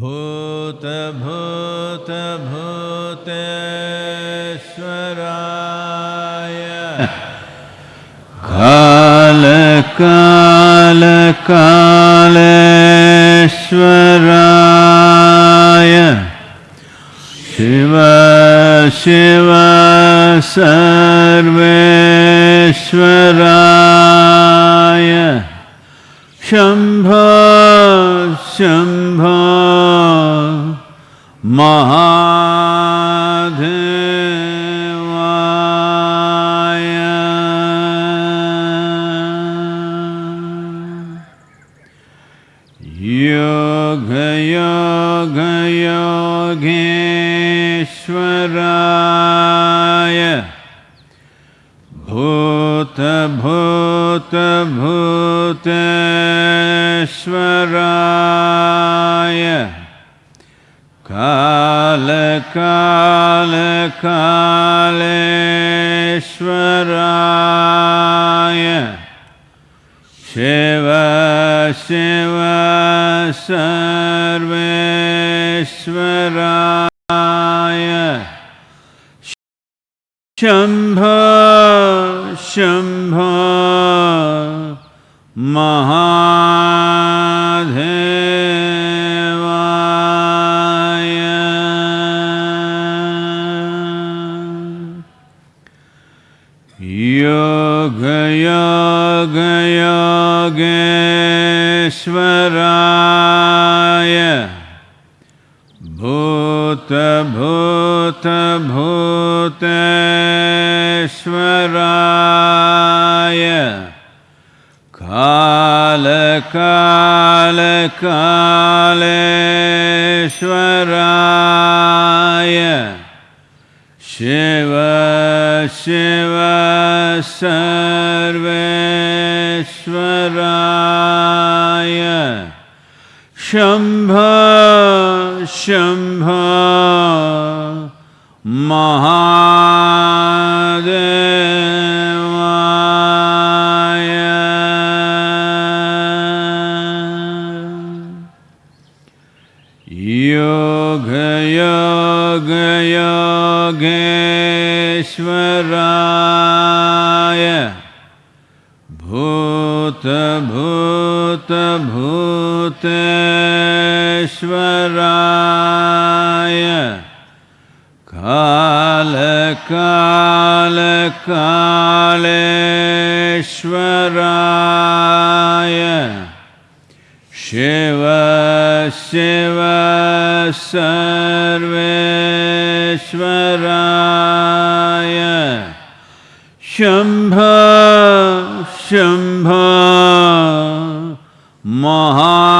भूत भूत भूतेश्वराय। काल काल कालेश्वराय। Shiv Shiv सर्वेश्वरा maha Yeah. शम्भा शम्भा महा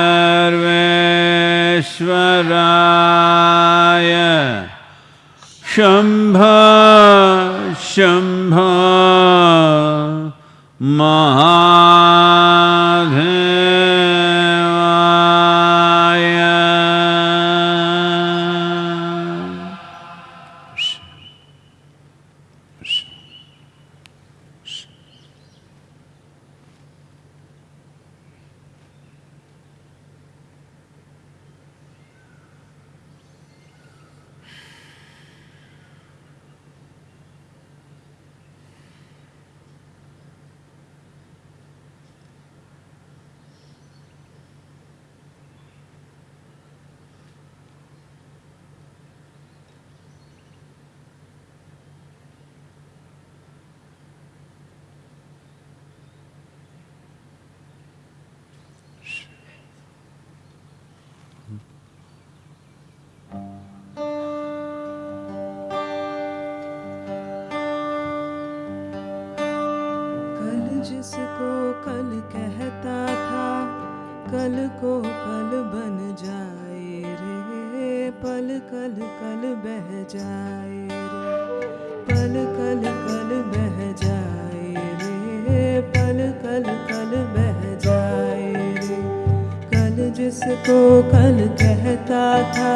जिसको कल कहता था,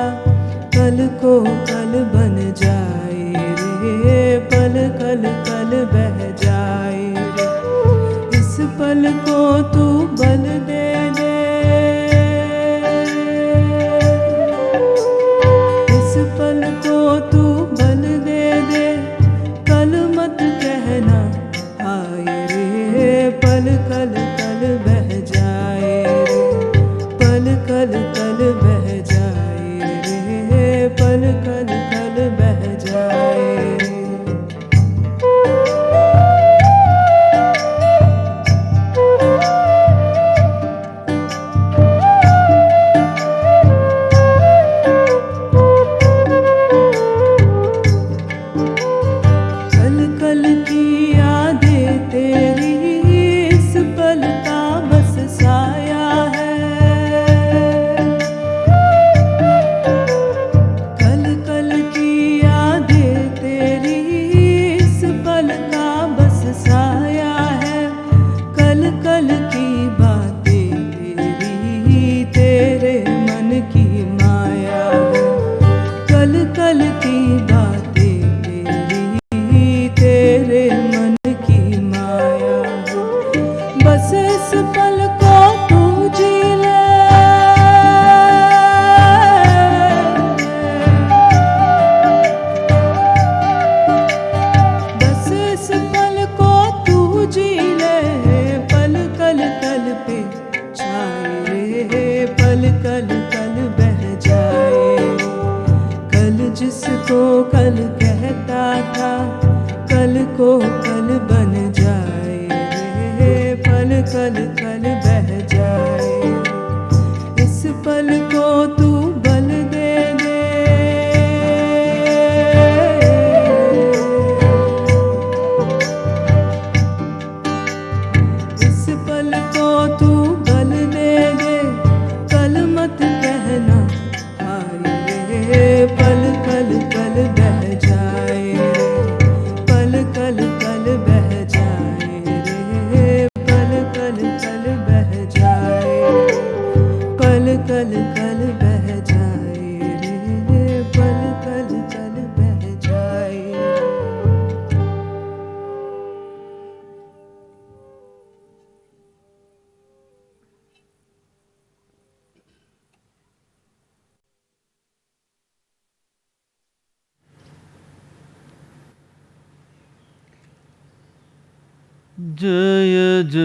कल को कल बन जाए रे। पल कल कल बह जाए इस पल को तू बन दे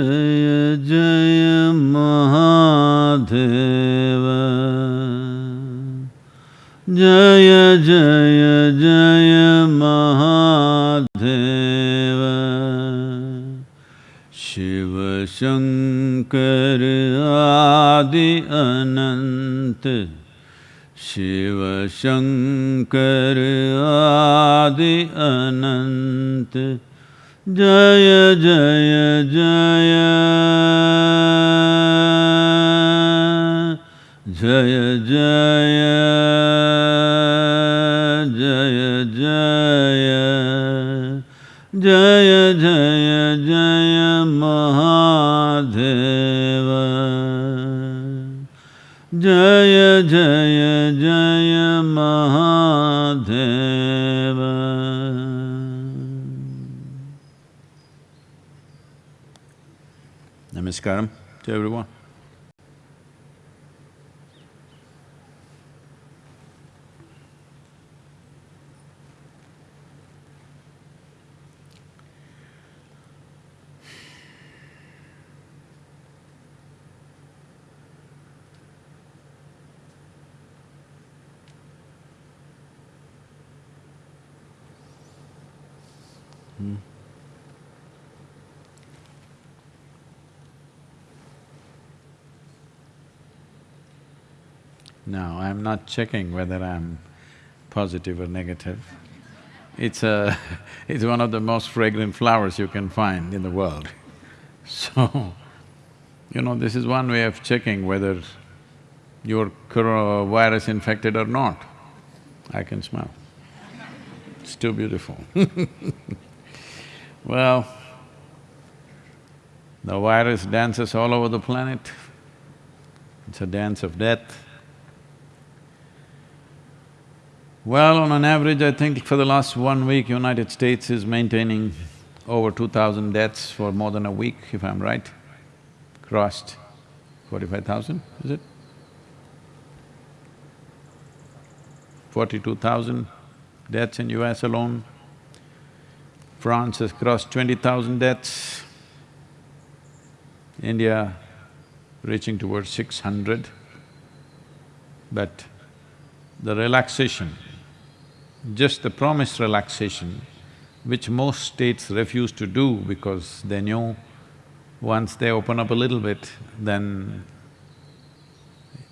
जय जय महादेव। जय जय जय महादेव। शिव शङ्कर आदि अनन्त शिव शङ्कर आदि अनन्त जय जय Now, I'm not checking whether I'm positive or negative. It's uh, a… it's one of the most fragrant flowers you can find in the world. So, you know, this is one way of checking whether you're virus infected or not. I can smell. It's too beautiful Well, the virus dances all over the planet. It's a dance of death. Well, on an average, I think for the last one week, United States is maintaining over two thousand deaths for more than a week, if I'm right. Crossed forty-five thousand, is it? Forty-two thousand deaths in US alone. France has crossed twenty thousand deaths. India reaching towards six hundred. But the relaxation just the promised relaxation, which most states refuse to do because they know once they open up a little bit, then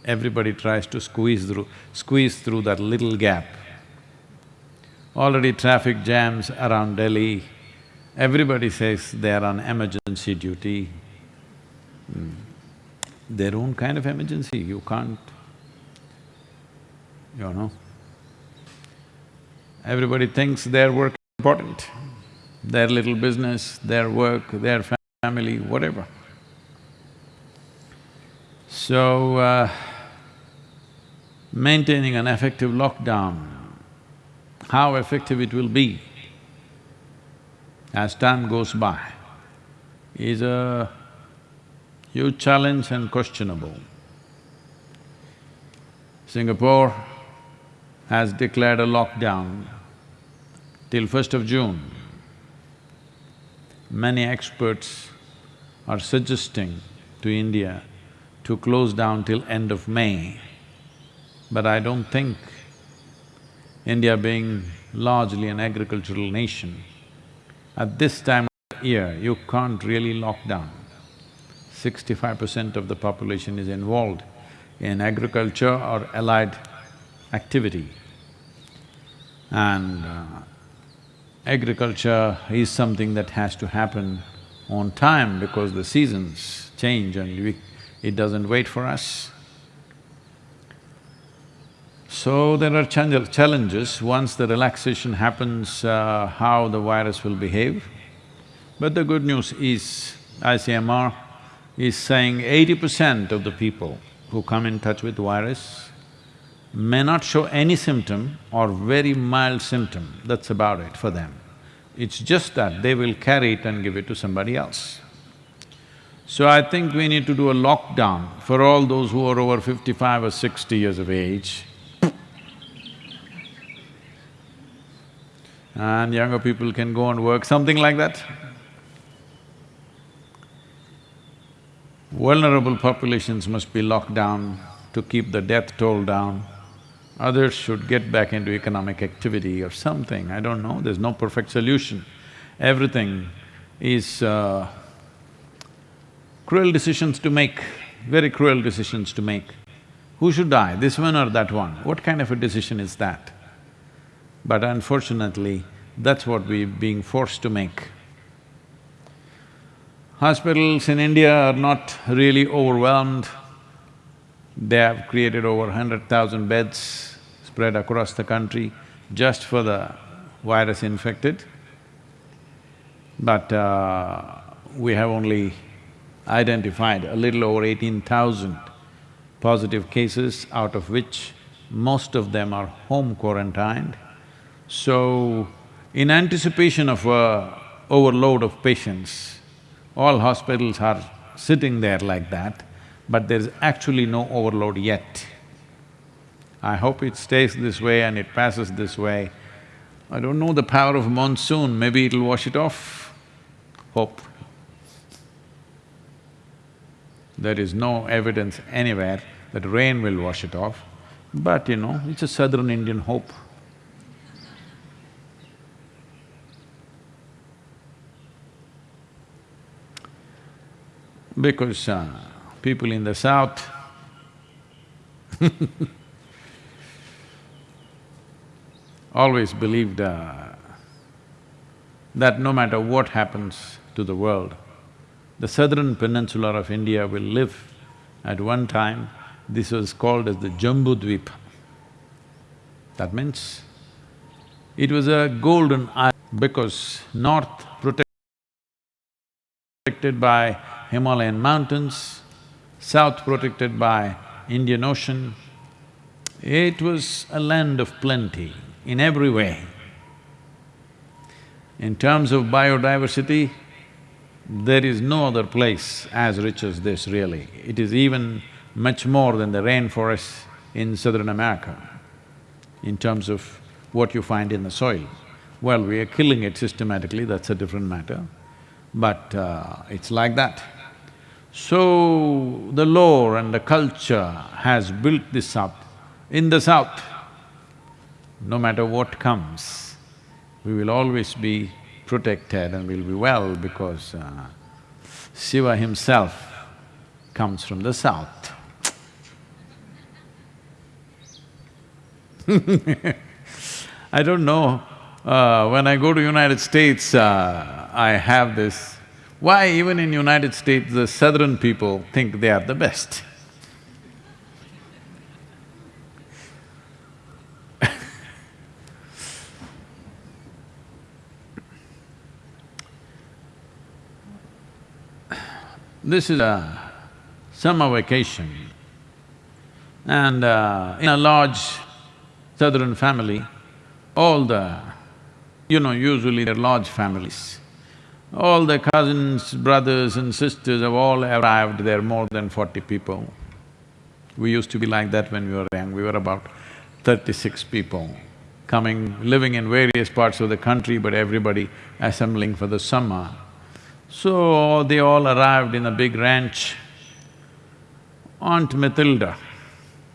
everybody tries to squeeze through… squeeze through that little gap. Already traffic jams around Delhi, everybody says they are on emergency duty. Hmm. Their own kind of emergency, you can't, you know. Everybody thinks their work is important, their little business, their work, their family, whatever. So, uh, maintaining an effective lockdown, how effective it will be as time goes by is a huge challenge and questionable. Singapore has declared a lockdown till first of June. Many experts are suggesting to India to close down till end of May. But I don't think India being largely an agricultural nation, at this time of year, you can't really lock down. Sixty-five percent of the population is involved in agriculture or allied activity. And uh, agriculture is something that has to happen on time because the seasons change and we, it doesn't wait for us. So there are challenges once the relaxation happens, uh, how the virus will behave. But the good news is ICMR is saying eighty percent of the people who come in touch with virus may not show any symptom or very mild symptom, that's about it for them. It's just that they will carry it and give it to somebody else. So I think we need to do a lockdown for all those who are over fifty-five or sixty years of age. And younger people can go and work, something like that. Vulnerable populations must be locked down to keep the death toll down. Others should get back into economic activity or something, I don't know, there's no perfect solution. Everything is uh, cruel decisions to make, very cruel decisions to make. Who should die, this one or that one? What kind of a decision is that? But unfortunately, that's what we're being forced to make. Hospitals in India are not really overwhelmed. They have created over hundred thousand beds spread across the country just for the virus infected. but uh, we have only identified a little over eighteen thousand positive cases, out of which most of them are home quarantined. So, in anticipation of a overload of patients, all hospitals are sitting there like that, but there's actually no overload yet. I hope it stays this way and it passes this way. I don't know the power of monsoon, maybe it'll wash it off. Hope. There is no evidence anywhere that rain will wash it off, but you know, it's a southern Indian hope. Because uh, people in the south always believed uh, that no matter what happens to the world, the southern peninsula of India will live. At one time, this was called as the Jambudvipa. That means it was a golden island because north protected by Himalayan mountains, south protected by Indian Ocean. It was a land of plenty in every way. In terms of biodiversity, there is no other place as rich as this really. It is even much more than the rainforests in southern America in terms of what you find in the soil. Well, we are killing it systematically, that's a different matter, but uh, it's like that. So, the lore and the culture has built this up. In the south, no matter what comes, we will always be protected and we'll be well because uh, Shiva himself comes from the south. I don't know, uh, when I go to United States, uh, I have this, why even in United States the southern people think they are the best? This is a summer vacation and uh, in a large southern family, all the… you know, usually they're large families. All the cousins, brothers and sisters have all arrived, there are more than forty people. We used to be like that when we were young, we were about thirty-six people coming, living in various parts of the country, but everybody assembling for the summer. So they all arrived in a big ranch. Aunt Matilda,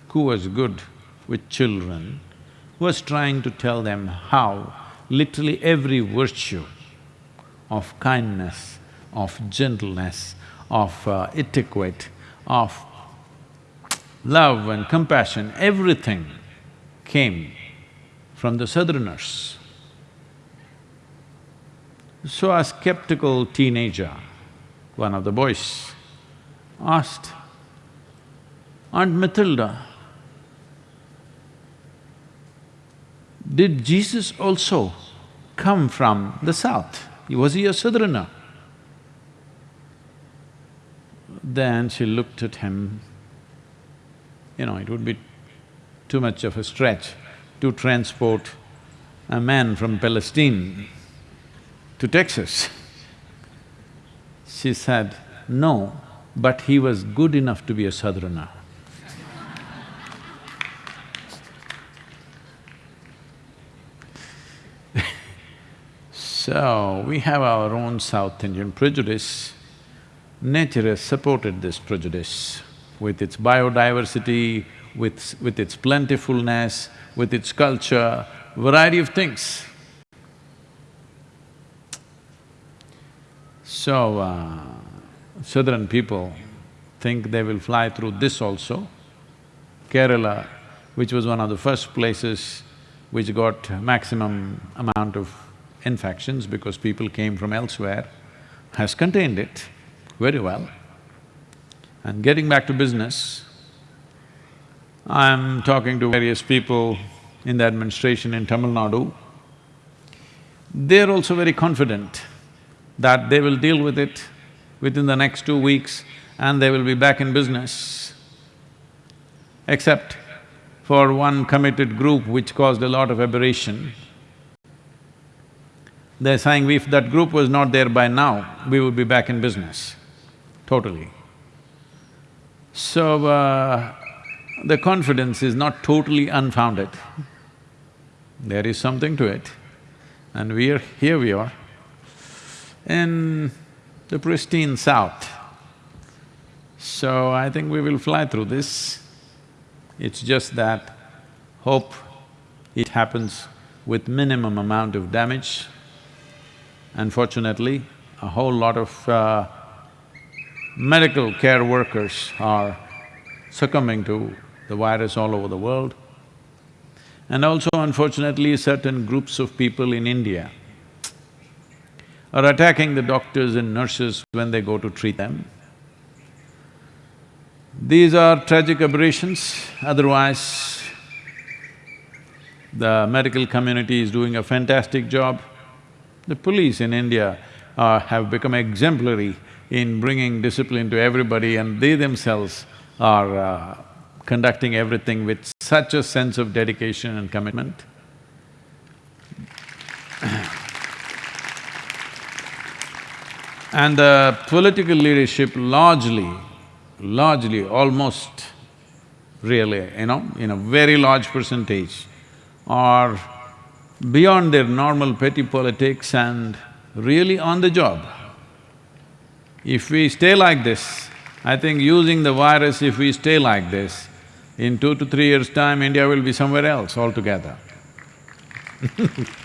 who was good with children, was trying to tell them how literally every virtue of kindness, of gentleness, of uh, etiquette, of love and compassion, everything came from the southerners. So a skeptical teenager, one of the boys, asked, Aunt Matilda, did Jesus also come from the south? Was he a southerner? Then she looked at him, you know, it would be too much of a stretch to transport a man from Palestine to Texas. She said, no, but he was good enough to be a southerner. so, we have our own South Indian prejudice. Nature has supported this prejudice with its biodiversity, with, with its plentifulness, with its culture, variety of things. So, uh, southern people think they will fly through this also. Kerala, which was one of the first places which got maximum amount of infections because people came from elsewhere, has contained it very well. And getting back to business, I'm talking to various people in the administration in Tamil Nadu. They're also very confident that they will deal with it within the next two weeks and they will be back in business. Except for one committed group which caused a lot of aberration. They're saying if that group was not there by now, we would be back in business, totally. So, uh, the confidence is not totally unfounded. There is something to it. And we are… here we are, in the pristine south. So I think we will fly through this. It's just that hope it happens with minimum amount of damage. Unfortunately, a whole lot of uh, medical care workers are succumbing to the virus all over the world. And also unfortunately, certain groups of people in India are attacking the doctors and nurses when they go to treat them. These are tragic aberrations, otherwise the medical community is doing a fantastic job. The police in India uh, have become exemplary in bringing discipline to everybody and they themselves are uh, conducting everything with such a sense of dedication and commitment. and the political leadership largely, largely, almost really, you know, in a very large percentage, are beyond their normal petty politics and really on the job. If we stay like this, I think using the virus, if we stay like this, in two to three years' time, India will be somewhere else altogether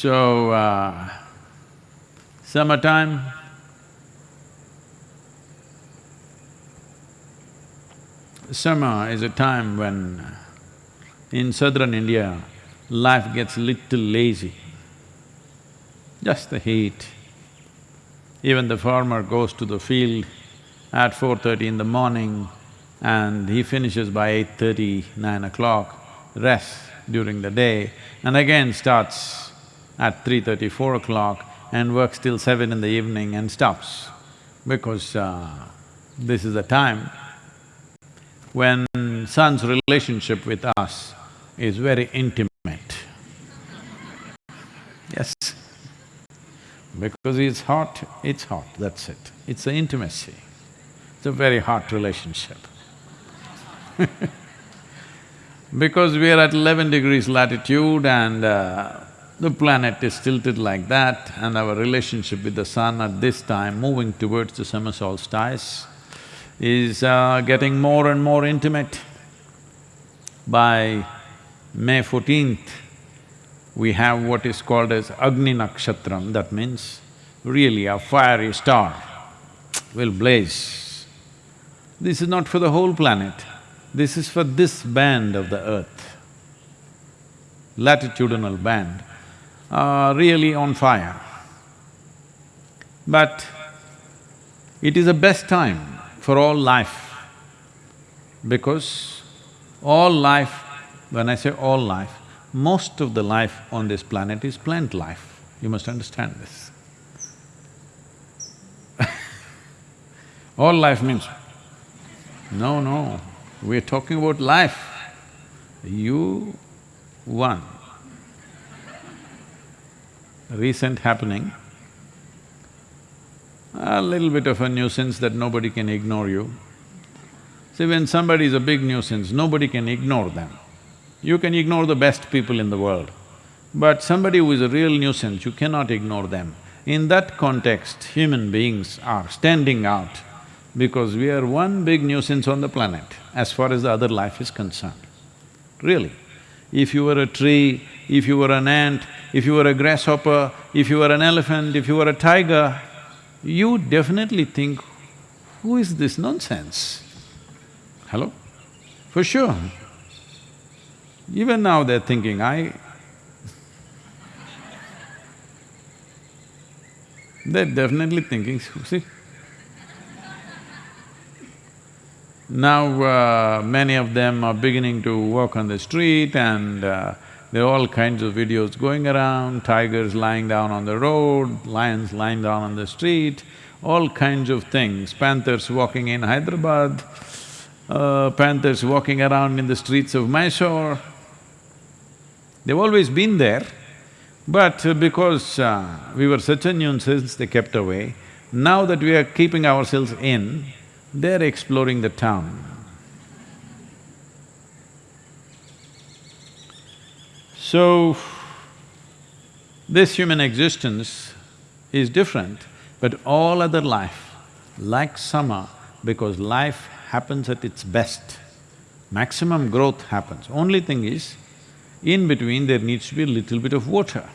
So, uh, summertime, summer is a time when in southern India, life gets little lazy. Just the heat. Even the farmer goes to the field at four thirty in the morning and he finishes by 8.30, 9 o'clock, rests during the day and again starts at three thirty, four o'clock and works till seven in the evening and stops because uh, this is the time when sun's relationship with us is very intimate. Yes. Because it's hot, it's hot, that's it. It's the intimacy. It's a very hot relationship Because we are at eleven degrees latitude and uh, the planet is tilted like that and our relationship with the sun at this time, moving towards the summer solstice, is uh, getting more and more intimate. By May fourteenth, we have what is called as Agni Nakshatram, that means really a fiery star will blaze. This is not for the whole planet, this is for this band of the earth, latitudinal band, are really on fire. But it is the best time for all life because all life, when I say all life, most of the life on this planet is plant life. You must understand this. all life means no, no, we're talking about life. You, one. Recent happening, a little bit of a nuisance that nobody can ignore you. See, when somebody is a big nuisance, nobody can ignore them. You can ignore the best people in the world, but somebody who is a real nuisance, you cannot ignore them. In that context, human beings are standing out because we are one big nuisance on the planet as far as the other life is concerned. Really. If you were a tree, if you were an ant, if you were a grasshopper, if you were an elephant, if you were a tiger, you definitely think, who is this nonsense? Hello? For sure. Even now they're thinking, I… they're definitely thinking, see, Now, uh, many of them are beginning to walk on the street and uh, There are all kinds of videos going around, tigers lying down on the road, lions lying down on the street, all kinds of things, panthers walking in Hyderabad, uh, panthers walking around in the streets of Mysore. They've always been there, but because uh, we were such a nuisance, they kept away. Now that we are keeping ourselves in, they're exploring the town. So, this human existence is different, but all other life, like summer, because life happens at its best, maximum growth happens. Only thing is, in between there needs to be a little bit of water.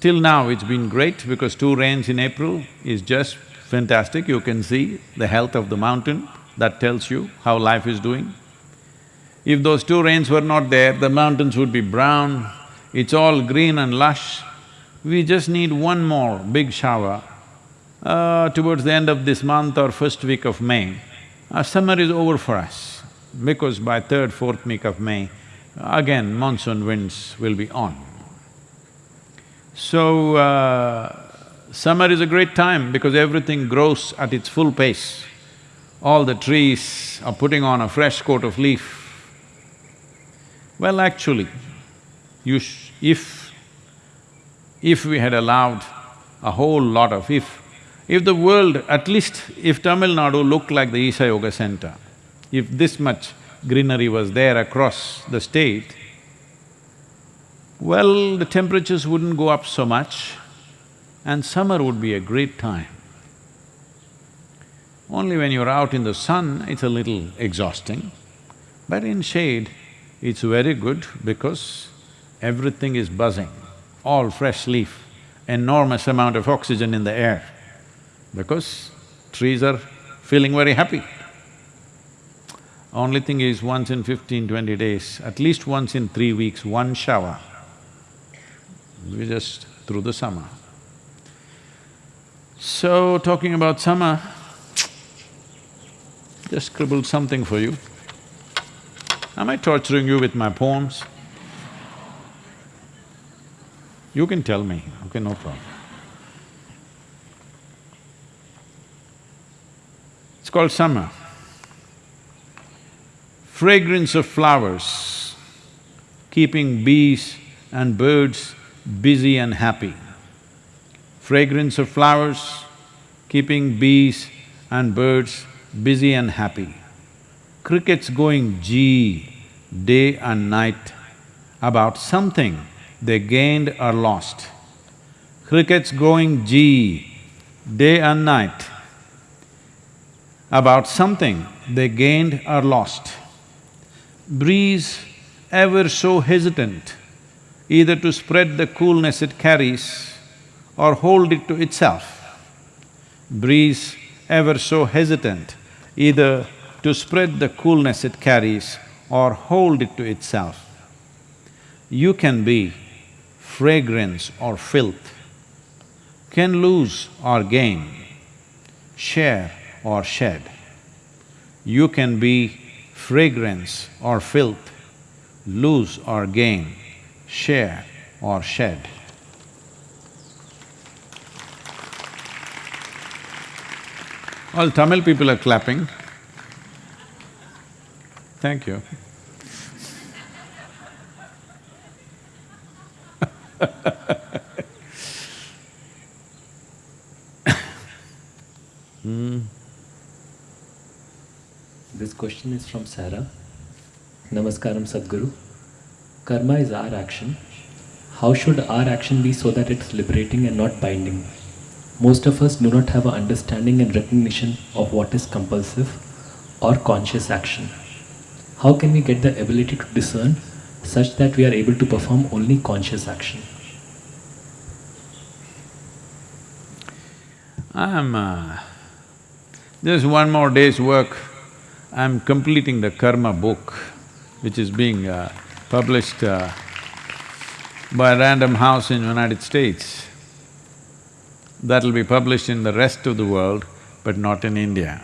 Till now it's been great because two rains in April is just fantastic, you can see the health of the mountain, that tells you how life is doing. If those two rains were not there, the mountains would be brown, it's all green and lush. We just need one more big shower uh, towards the end of this month or first week of May. Uh, summer is over for us because by third, fourth week of May, again monsoon winds will be on. So, uh, summer is a great time because everything grows at its full pace. All the trees are putting on a fresh coat of leaf. Well, actually, you if… if we had allowed a whole lot of… if… if the world, at least if Tamil Nadu looked like the Isha Yoga Center, if this much greenery was there across the state, well, the temperatures wouldn't go up so much and summer would be a great time. Only when you're out in the sun, it's a little exhausting, but in shade, it's very good because everything is buzzing, all fresh leaf, enormous amount of oxygen in the air, because trees are feeling very happy. Only thing is, once in fifteen, twenty days, at least once in three weeks, one shower. We just through the summer. So, talking about summer, just scribbled something for you. Am I torturing you with my poems? You can tell me, okay, no problem. It's called summer. Fragrance of flowers, keeping bees and birds busy and happy. Fragrance of flowers, keeping bees and birds busy and happy. Crickets going gee day and night about something they gained or lost. Crickets going gee day and night about something they gained or lost. Breeze ever so hesitant either to spread the coolness it carries or hold it to itself. Breeze ever so hesitant either to spread the coolness it carries or hold it to itself. You can be fragrance or filth, can lose or gain, share or shed. You can be fragrance or filth, lose or gain, share or shed. All Tamil people are clapping. Thank you. Mm. This question is from Sarah. Namaskaram Sadhguru. Karma is our action. How should our action be so that it's liberating and not binding? Most of us do not have an understanding and recognition of what is compulsive or conscious action. How can we get the ability to discern such that we are able to perform only conscious action? I'm… Uh, there's one more day's work. I'm completing the karma book, which is being uh, published uh, by Random House in the United States. That'll be published in the rest of the world, but not in India.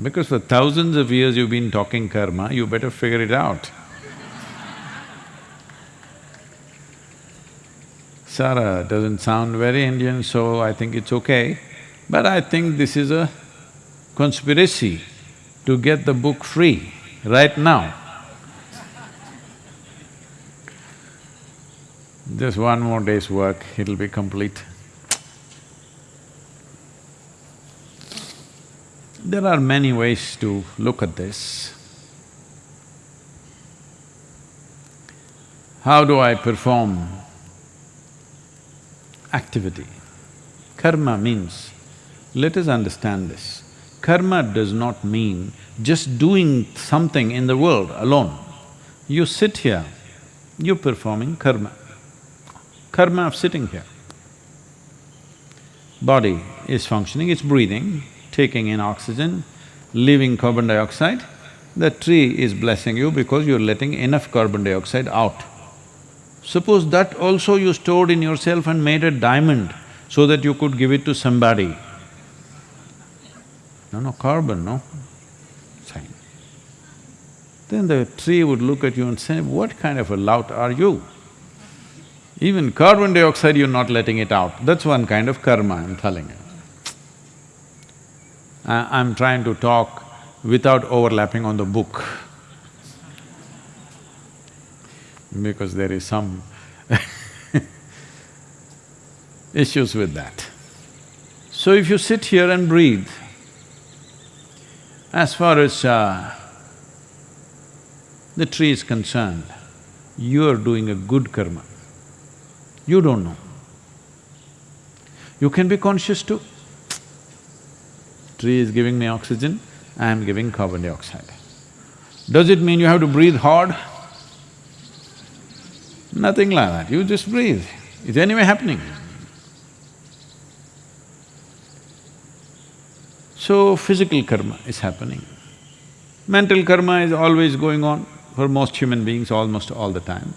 Because for thousands of years you've been talking karma, you better figure it out. Sara doesn't sound very Indian, so I think it's okay. But I think this is a conspiracy to get the book free right now. Just one more day's work, it'll be complete. There are many ways to look at this. How do I perform activity? Karma means, let us understand this, karma does not mean just doing something in the world alone. You sit here, you're performing karma, karma of sitting here. Body is functioning, it's breathing, taking in oxygen, leaving carbon dioxide, the tree is blessing you because you're letting enough carbon dioxide out. Suppose that also you stored in yourself and made a diamond so that you could give it to somebody. No, no, carbon, no? Fine. Then the tree would look at you and say, what kind of a lout are you? Even carbon dioxide you're not letting it out, that's one kind of karma, I'm telling you. I'm trying to talk without overlapping on the book because there is some issues with that. So if you sit here and breathe, as far as uh, the tree is concerned, you are doing a good karma. You don't know. You can be conscious too. Tree is giving me oxygen, I am giving carbon dioxide. Does it mean you have to breathe hard? Nothing like that, you just breathe. It's anyway happening. So, physical karma is happening. Mental karma is always going on for most human beings almost all the time.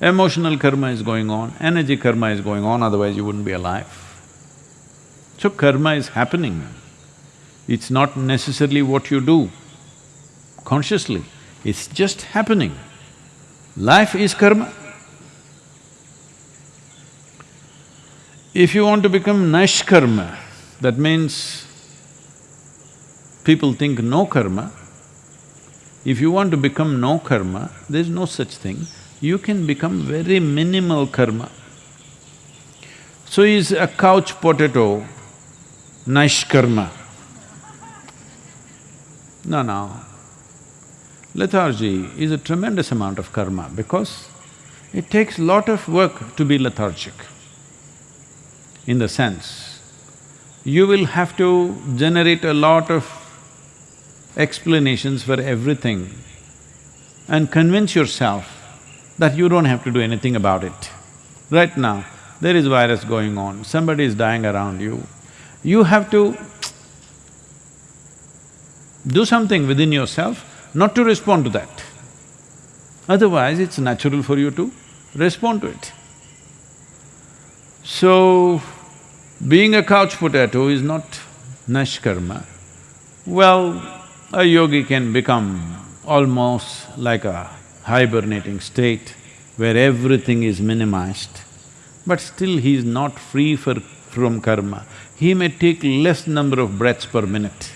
Emotional karma is going on, energy karma is going on, otherwise you wouldn't be alive. So karma is happening. It's not necessarily what you do consciously, it's just happening. Life is karma. If you want to become Naishkarma, that means people think no karma. If you want to become no karma, there's no such thing you can become very minimal karma. So is a couch potato karma? No, no. Lethargy is a tremendous amount of karma because it takes lot of work to be lethargic. In the sense, you will have to generate a lot of explanations for everything and convince yourself that you don't have to do anything about it. Right now, there is virus going on, somebody is dying around you. You have to do something within yourself not to respond to that. Otherwise, it's natural for you to respond to it. So, being a couch potato is not nashkarma. Well, a yogi can become almost like a hibernating state where everything is minimized, but still he is not free for, from karma. He may take less number of breaths per minute.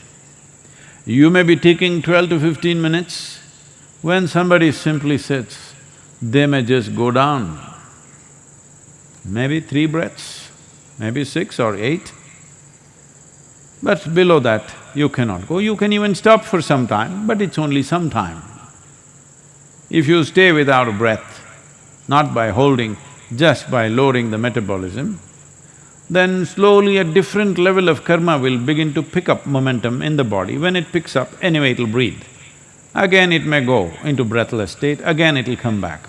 You may be taking twelve to fifteen minutes, when somebody simply sits, they may just go down. Maybe three breaths, maybe six or eight. But below that, you cannot go. You can even stop for some time, but it's only some time. If you stay without breath, not by holding, just by lowering the metabolism, then slowly a different level of karma will begin to pick up momentum in the body. When it picks up, anyway it'll breathe. Again it may go into breathless state, again it'll come back.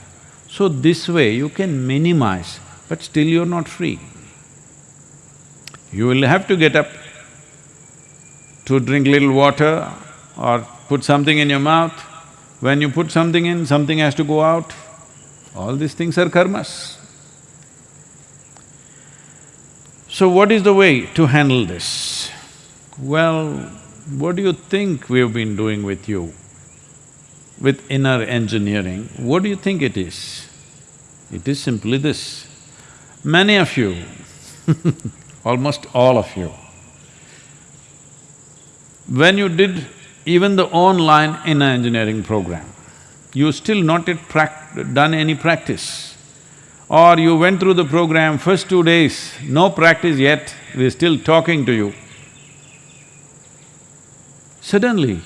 So this way you can minimize, but still you're not free. You will have to get up to drink little water or put something in your mouth, when you put something in, something has to go out. All these things are karmas. So what is the way to handle this? Well, what do you think we've been doing with you? With inner engineering, what do you think it is? It is simply this. Many of you, almost all of you, when you did even the online inner engineering program, you still not yet done any practice. Or you went through the program, first two days, no practice yet, we're still talking to you. Suddenly,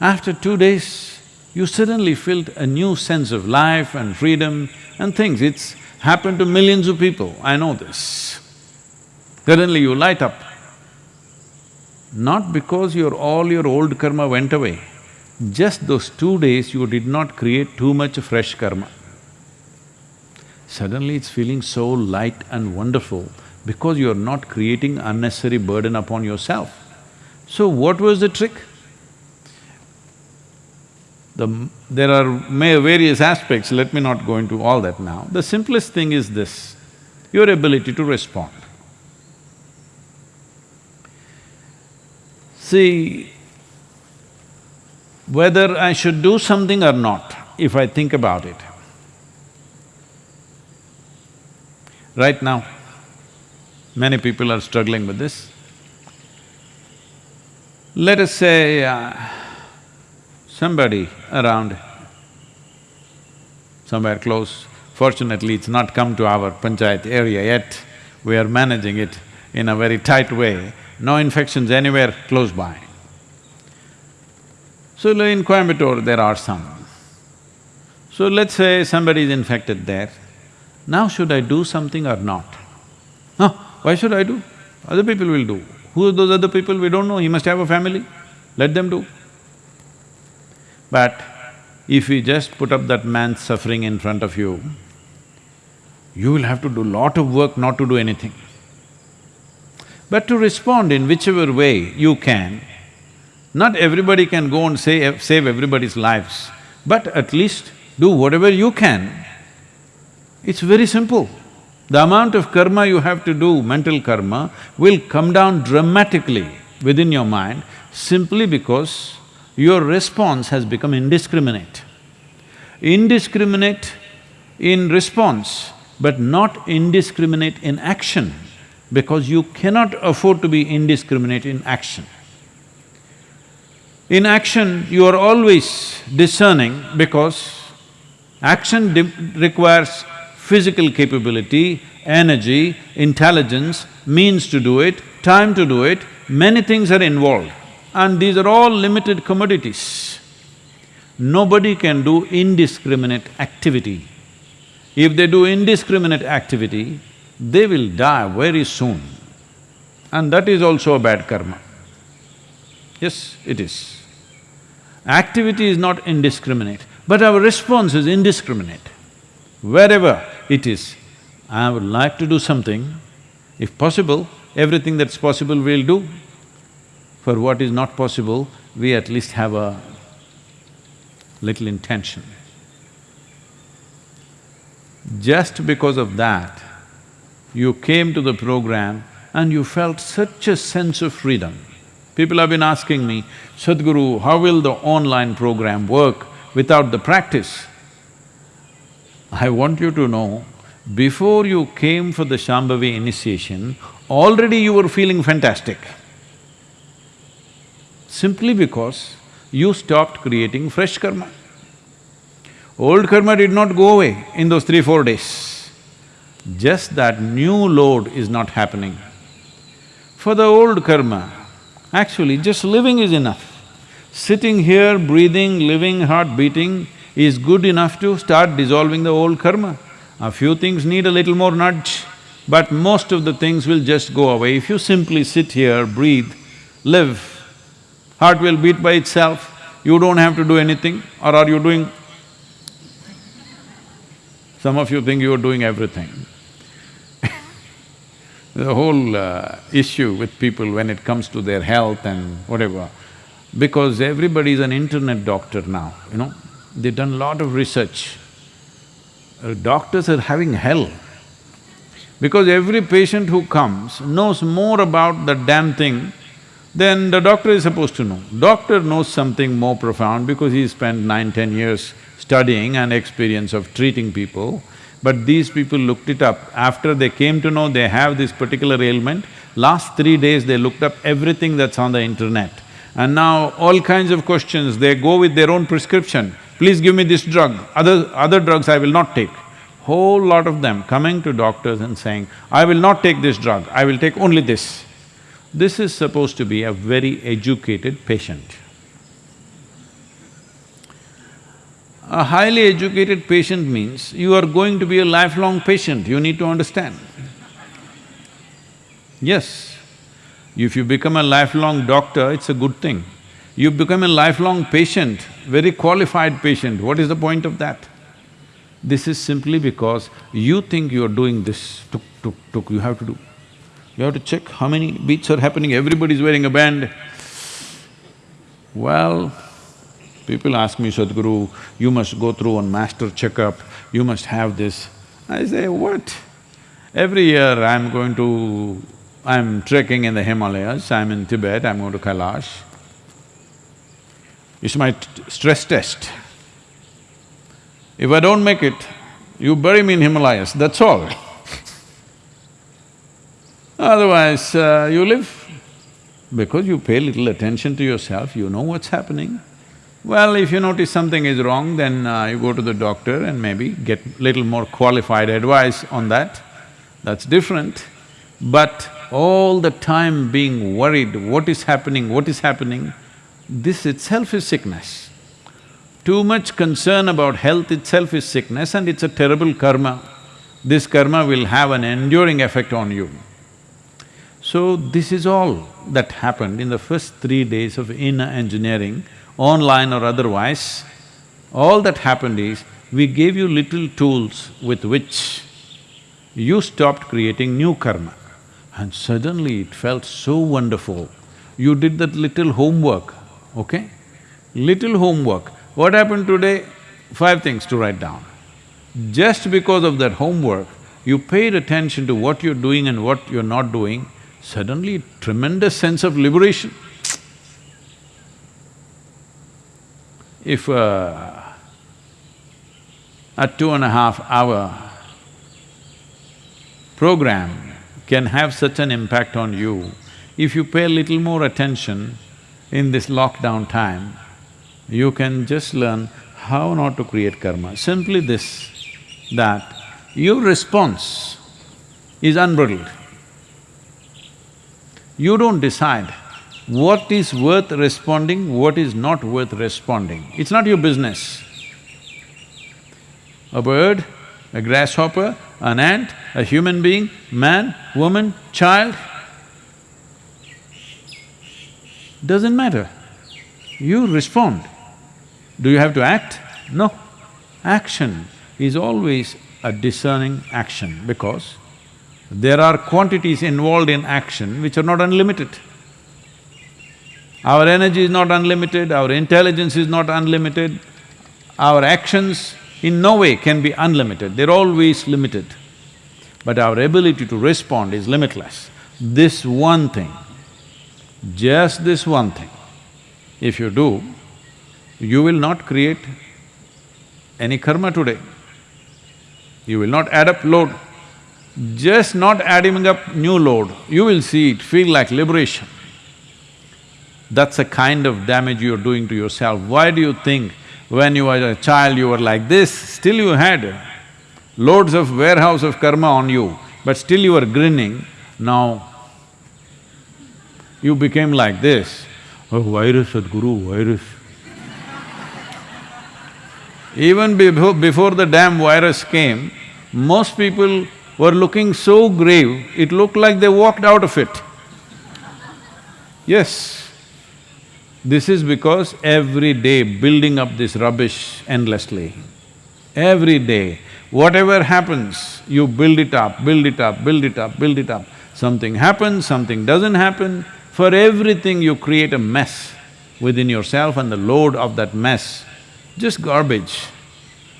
after two days, you suddenly felt a new sense of life and freedom and things. It's happened to millions of people, I know this. Suddenly you light up. Not because your… all your old karma went away, just those two days you did not create too much fresh karma. Suddenly it's feeling so light and wonderful because you're not creating unnecessary burden upon yourself. So what was the trick? The, there are various aspects, let me not go into all that now. The simplest thing is this, your ability to respond. See, whether I should do something or not, if I think about it, right now, many people are struggling with this. Let us say uh, somebody around somewhere close, fortunately it's not come to our panchayat area yet, we are managing it in a very tight way, no infections anywhere close by. So in Coimbatore there are some. So let's say somebody is infected there, now should I do something or not? Huh, why should I do? Other people will do. Who are those other people? We don't know, he must have a family, let them do. But if we just put up that man's suffering in front of you, you will have to do lot of work not to do anything. But to respond in whichever way you can, not everybody can go and save, save everybody's lives, but at least do whatever you can. It's very simple. The amount of karma you have to do, mental karma, will come down dramatically within your mind simply because your response has become indiscriminate. Indiscriminate in response, but not indiscriminate in action because you cannot afford to be indiscriminate in action. In action, you are always discerning because action requires physical capability, energy, intelligence, means to do it, time to do it, many things are involved and these are all limited commodities. Nobody can do indiscriminate activity. If they do indiscriminate activity, they will die very soon. And that is also a bad karma. Yes, it is. Activity is not indiscriminate, but our response is indiscriminate. Wherever it is, I would like to do something, if possible, everything that's possible we'll do. For what is not possible, we at least have a little intention. Just because of that, you came to the program and you felt such a sense of freedom. People have been asking me, Sadhguru, how will the online program work without the practice? I want you to know, before you came for the Shambhavi initiation, already you were feeling fantastic. Simply because you stopped creating fresh karma. Old karma did not go away in those three, four days just that new load is not happening. For the old karma, actually just living is enough. Sitting here, breathing, living, heart beating is good enough to start dissolving the old karma. A few things need a little more nudge, but most of the things will just go away. If you simply sit here, breathe, live, heart will beat by itself, you don't have to do anything, or are you doing… Some of you think you are doing everything the whole uh, issue with people when it comes to their health and whatever, because everybody is an internet doctor now, you know, they've done a lot of research. Uh, doctors are having hell because every patient who comes knows more about the damn thing than the doctor is supposed to know. Doctor knows something more profound because he spent nine, ten years studying and experience of treating people. But these people looked it up. After they came to know they have this particular ailment, last three days they looked up everything that's on the internet. And now all kinds of questions, they go with their own prescription. Please give me this drug, other… other drugs I will not take. Whole lot of them coming to doctors and saying, I will not take this drug, I will take only this. This is supposed to be a very educated patient. A highly educated patient means you are going to be a lifelong patient, you need to understand. Yes, if you become a lifelong doctor, it's a good thing. You become a lifelong patient, very qualified patient, what is the point of that? This is simply because you think you're doing this, tuk, tuk, tuk, you have to do. You have to check how many beats are happening, everybody's wearing a band. Well, People ask me, Sadhguru, you must go through one master checkup, you must have this. I say, what? Every year I'm going to… I'm trekking in the Himalayas, I'm in Tibet, I'm going to Kailash. It's my stress test. If I don't make it, you bury me in Himalayas, that's all. Otherwise, uh, you live. Because you pay little attention to yourself, you know what's happening. Well, if you notice something is wrong, then uh, you go to the doctor and maybe get little more qualified advice on that, that's different. But all the time being worried, what is happening, what is happening, this itself is sickness. Too much concern about health itself is sickness and it's a terrible karma. This karma will have an enduring effect on you. So, this is all that happened in the first three days of inner engineering online or otherwise, all that happened is, we gave you little tools with which you stopped creating new karma. And suddenly it felt so wonderful. You did that little homework, okay? Little homework. What happened today? Five things to write down. Just because of that homework, you paid attention to what you're doing and what you're not doing, suddenly tremendous sense of liberation. if uh, a two and a half hour program can have such an impact on you, if you pay a little more attention in this lockdown time, you can just learn how not to create karma. Simply this, that your response is unbridled. You don't decide what is worth responding, what is not worth responding. It's not your business. A bird, a grasshopper, an ant, a human being, man, woman, child, doesn't matter. You respond. Do you have to act? No. Action is always a discerning action because there are quantities involved in action which are not unlimited. Our energy is not unlimited, our intelligence is not unlimited, our actions in no way can be unlimited, they're always limited. But our ability to respond is limitless. This one thing, just this one thing, if you do, you will not create any karma today. You will not add up load. Just not adding up new load, you will see it feel like liberation. That's a kind of damage you're doing to yourself. Why do you think when you were a child you were like this, still you had loads of warehouse of karma on you, but still you were grinning, now you became like this. Oh, virus, Sadhguru, virus. Even before, before the damn virus came, most people were looking so grave, it looked like they walked out of it. Yes. This is because every day building up this rubbish endlessly. Every day, whatever happens, you build it up, build it up, build it up, build it up. Something happens, something doesn't happen, for everything you create a mess within yourself and the load of that mess, just garbage.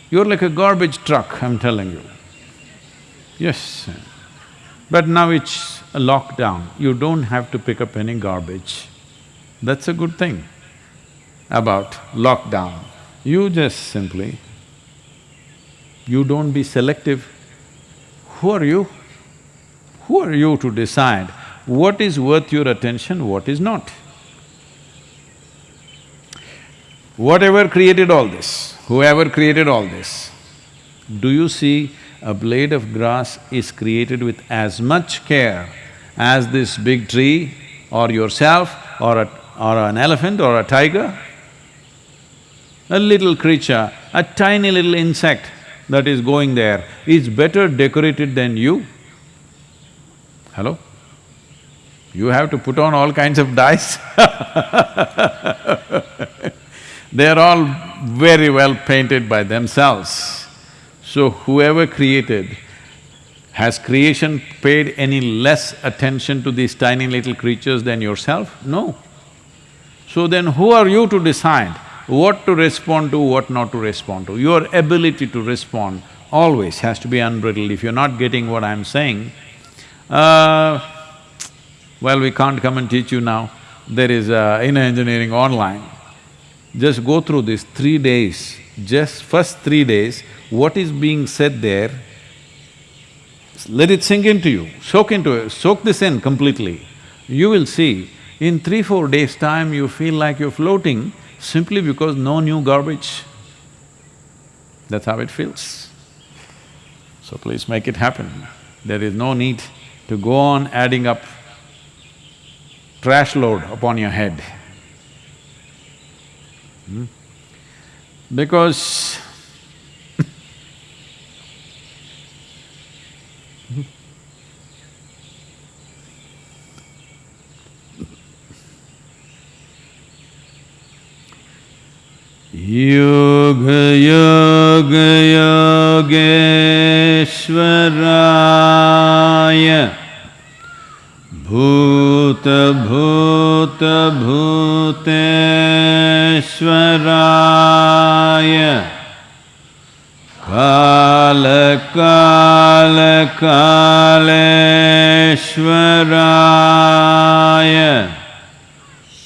You're like a garbage truck, I'm telling you. Yes. But now it's a lockdown, you don't have to pick up any garbage. That's a good thing about lockdown. You just simply, you don't be selective. Who are you? Who are you to decide what is worth your attention, what is not? Whatever created all this, whoever created all this, do you see a blade of grass is created with as much care as this big tree or yourself or a, or an elephant or a tiger? A little creature, a tiny little insect that is going there is better decorated than you. Hello? You have to put on all kinds of dyes They're all very well painted by themselves. So whoever created, has creation paid any less attention to these tiny little creatures than yourself? No. So then who are you to decide what to respond to, what not to respond to? Your ability to respond always has to be unbridled. If you're not getting what I'm saying, uh, well, we can't come and teach you now. There is uh, inner engineering online. Just go through these three days, just first three days, what is being said there, let it sink into you, soak into it, soak this in completely. You will see, in three, four days' time, you feel like you're floating simply because no new garbage. That's how it feels. So please make it happen. There is no need to go on adding up trash load upon your head. Hmm? Because yoga yoga योगेश्वराय भूत भूत भूत भूतेश्वराय। काल काल कालेश्वराय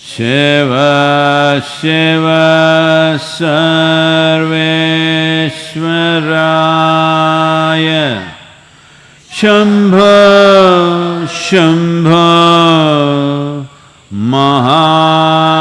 शिव शिव सर्वेश्वराय शम्भ शंभ महा